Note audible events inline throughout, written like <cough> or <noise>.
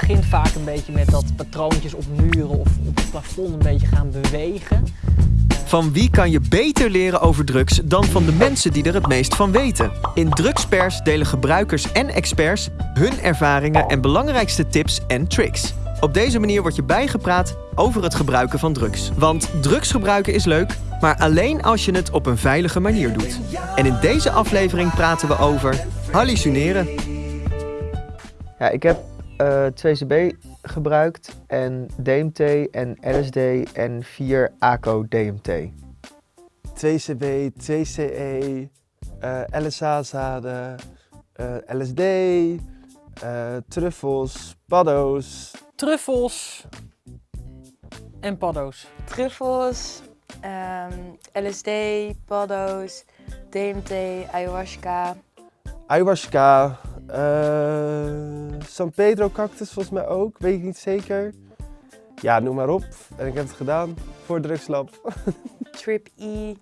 begint vaak een beetje met dat patroontjes op muren of op het plafond een beetje gaan bewegen. Van wie kan je beter leren over drugs dan van de mensen die er het meest van weten? In Drugspers delen gebruikers en experts hun ervaringen en belangrijkste tips en tricks. Op deze manier word je bijgepraat over het gebruiken van drugs. Want drugs gebruiken is leuk, maar alleen als je het op een veilige manier doet. En in deze aflevering praten we over hallucineren. Ja, ik heb eh 2CB gebruikt en DMT en LSD en 4 ACO DMT. 2CB, 2CE, eh LSA-zaden, eh, LSD, eh, truffels, paddo's. Truffels en paddo's. truffels, ehm, LSD, paddo's, DMT, ayahuasca. Ayahuasca, eh, San Pedro cactus volgens mij ook, weet ik niet zeker. Ja, noem maar op. En ik heb het gedaan voor drugslab. <laughs> Trip E.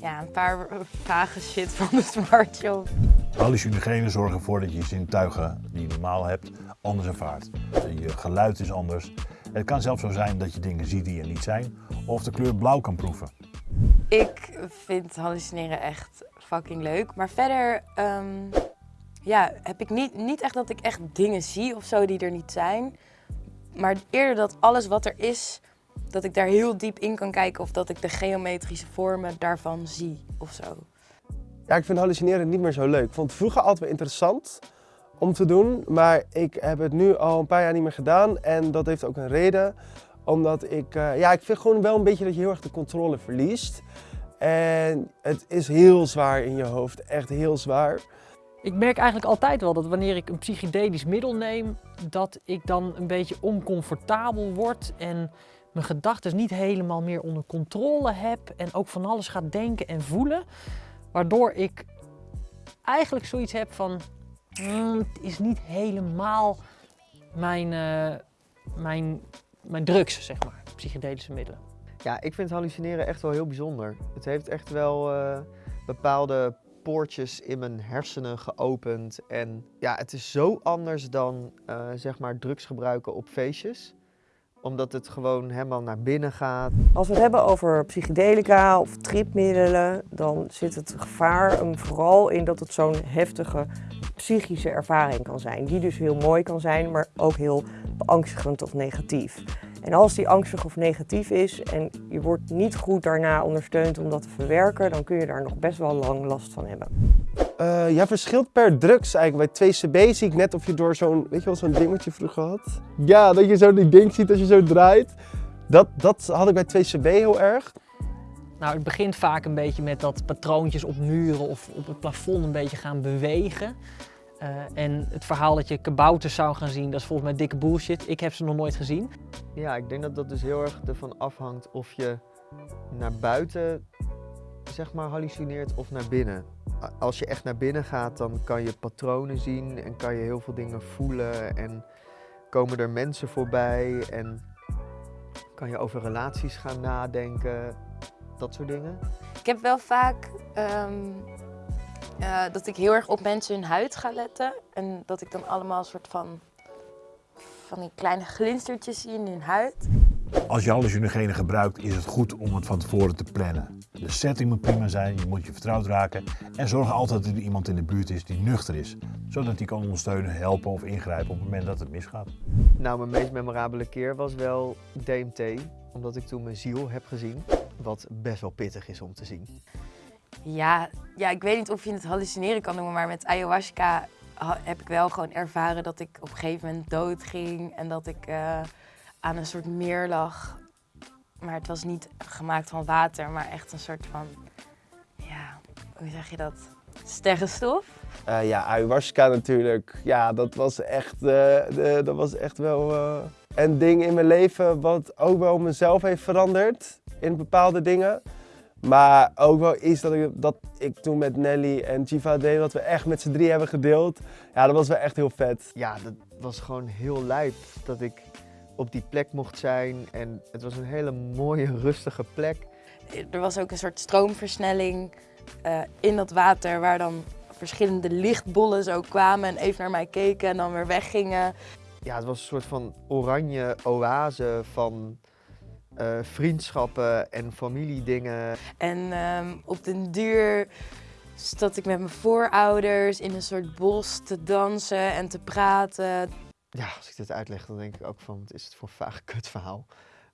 Ja, een paar vage shit van de Smart Shop. Hallucinogenen zorgen ervoor dat je je zintuigen die je normaal hebt anders ervaart. Je geluid is anders. Het kan zelfs zo zijn dat je dingen ziet die er niet zijn of de kleur blauw kan proeven. Ik vind hallucineren echt fucking leuk. Maar verder ehm, ja, heb ik niet, niet echt dat ik echt dingen zie of zo die er niet zijn. Maar eerder dat alles wat er is, dat ik daar heel diep in kan kijken of dat ik de geometrische vormen daarvan zie of zo. Ja, ik vind hallucineren niet meer zo leuk. Ik vond het vroeger altijd wel interessant om te doen, maar ik heb het nu al een paar jaar niet meer gedaan. En dat heeft ook een reden, omdat ik, eh, ja, ik vind gewoon wel een beetje dat je heel erg de controle verliest. En het is heel zwaar in je hoofd, echt heel zwaar. Ik merk eigenlijk altijd wel dat wanneer ik een psychedelisch middel neem, dat ik dan een beetje oncomfortabel word en mijn gedachten niet helemaal meer onder controle heb en ook van alles ga denken en voelen. Waardoor ik eigenlijk zoiets heb van, "Hmm, het is niet helemaal mijn, eh, mijn, mijn drugs, zeg maar, psychedelische middelen. Ja, ik vind hallucineren echt wel heel bijzonder. Het heeft echt wel eh, bepaalde poortjes in mijn hersenen geopend. En ja, het is zo anders dan eh, zeg maar drugs gebruiken op feestjes. Omdat het gewoon helemaal naar binnen gaat. Als we het hebben over psychedelica of tripmiddelen, dan zit het gevaar vooral in dat het zo'n heftige psychische ervaring kan zijn. Die dus heel mooi kan zijn, maar ook heel beangstigend of negatief. En als die angstig of negatief is en je wordt niet goed daarna ondersteund om dat te verwerken, dan kun je daar nog best wel lang last van hebben. Eh, ja, verschilt per drugs eigenlijk. Bij 2CB zie ik net of je door zo'n, weet je wel, zo'n ding wat je vroeger had? Ja, dat je zo die ding ziet als je zo draait. Dat, dat had ik bij 2CB heel erg. Nou, het begint vaak een beetje met dat patroontjes op muren of op het plafond een beetje gaan bewegen. Eh, en het verhaal dat je kabouters zou gaan zien, dat is volgens mij dikke bullshit. Ik heb ze nog nooit gezien. Ja, ik denk dat dat dus heel erg ervan afhangt of je naar buiten zeg maar hallucineert of naar binnen. Als je echt naar binnen gaat, dan kan je patronen zien en kan je heel veel dingen voelen en komen er mensen voorbij en kan je over relaties gaan nadenken, dat soort dingen. Ik heb wel vaak ehm, eh, dat ik heel erg op mensen hun huid ga letten. En dat ik dan allemaal een soort van, van die kleine glinstertjes zie in hun huid. Als je hallucinogenen gebruikt is het goed om het van tevoren te plannen. De setting moet prima zijn, je moet je vertrouwd raken en zorg altijd dat er iemand in de buurt is die nuchter is. Zodat die kan ondersteunen, helpen of ingrijpen op het moment dat het misgaat. Nou, mijn meest memorabele keer was wel DMT, omdat ik toen mijn ziel heb gezien, wat best wel pittig is om te zien. Ja, ja, ik weet niet of je het hallucineren kan noemen, maar met ayahuasca heb ik wel gewoon ervaren dat ik op een gegeven moment dood ging en dat ik eh, aan een soort meer lag. Maar het was niet gemaakt van water, maar echt een soort van, ja, hoe zeg je dat? Sterrenstof. Eh, ja, ayahuasca natuurlijk. Ja, dat was echt, eh, dat was echt wel een ding in mijn leven wat ook wel mezelf heeft veranderd in bepaalde dingen. Maar ook wel iets dat ik, dat ik toen met Nelly en Jiva deed, wat we echt met z'n drie hebben gedeeld. Ja, dat was wel echt heel vet. Ja, dat was gewoon heel lijp dat ik op die plek mocht zijn en het was een hele mooie, rustige plek. Er was ook een soort stroomversnelling eh, in dat water waar dan verschillende lichtbollen zo kwamen en even naar mij keken en dan weer weggingen. ja, het was een soort van oranje oase van eh, vriendschappen en familiedingen. En ehm, op den duur zat ik met mijn voorouders in een soort bos te dansen en te praten. Ja, als ik dit uitleg, dan denk ik ook van, wat is het voor een vaag kutverhaal.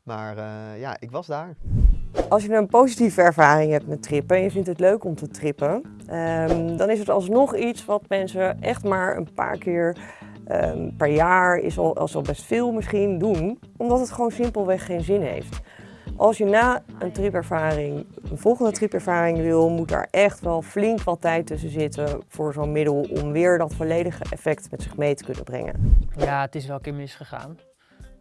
Maar eh, ja, ik was daar. Als je een positieve ervaring hebt met trippen en je vindt het leuk om te trippen, ehm, dan is het alsnog iets wat mensen echt maar een paar keer ehm, per jaar, is al, best veel misschien, doen. Omdat het gewoon simpelweg geen zin heeft. Als je na een tripervaring een volgende tripervaring wil, moet daar echt wel flink wat tijd tussen zitten voor zo'n middel om weer dat volledige effect met zich mee te kunnen brengen. Ja, het is wel een keer misgegaan.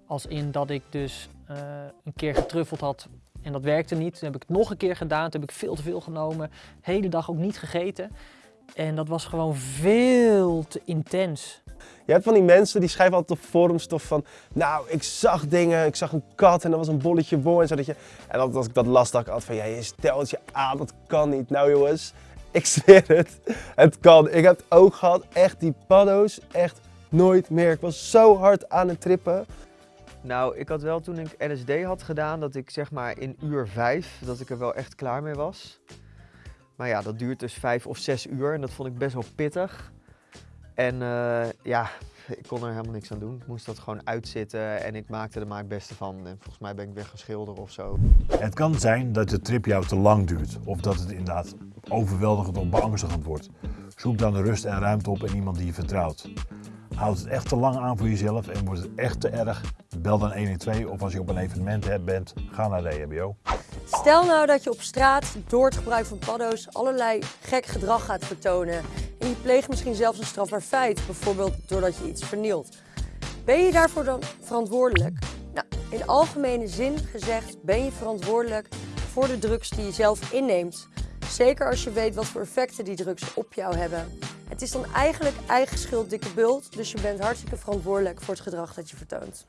Als in dat ik dus eh, een keer getruffeld had en dat werkte niet. Toen heb ik het nog een keer gedaan, toen heb ik veel te veel genomen. hele dag ook niet gegeten. En dat was gewoon veel te intens. Je hebt van die mensen die schrijven altijd op forumstof van, nou, ik zag dingen, ik zag een kat en dat was een bolletje wol en zo. Dat je, en altijd als ik dat las, dacht ik altijd van, ja, je stelt je aan, dat kan niet. Nou jongens, <laughs> ik zweer het, het kan. Ik heb het ook gehad, echt die paddo's, echt nooit meer. Ik was zo hard aan het trippen. Nou, ik had wel toen ik LSD had gedaan, dat ik zeg maar in uur vijf, dat ik er wel echt klaar mee was. Maar ja, dat duurt dus vijf of zes uur en dat vond ik best wel pittig. En eh, ja, ik kon er helemaal niks aan doen. Ik moest dat gewoon uitzitten en ik maakte er maar het beste van. En volgens mij ben ik weer gaan schilderen of zo. Het kan zijn dat de trip jou te lang duurt of dat het inderdaad overweldigend of beangstigend wordt. Zoek dan rust en ruimte op in iemand die je vertrouwt. Houd het echt te lang aan voor jezelf en wordt het echt te erg, bel dan 112 of als je op een evenement bent, ga naar de EHBO. Stel nou dat je op straat door het gebruik van paddo's allerlei gek gedrag gaat vertonen. En je pleegt misschien zelfs een strafbaar feit, bijvoorbeeld doordat je iets vernielt. Ben je daarvoor dan verantwoordelijk? Nou, in algemene zin gezegd ben je verantwoordelijk voor de drugs die je zelf inneemt. Zeker als je weet wat voor effecten die drugs op jou hebben. Het is dan eigenlijk eigen schuld dikke bult, dus je bent hartstikke verantwoordelijk voor het gedrag dat je vertoont.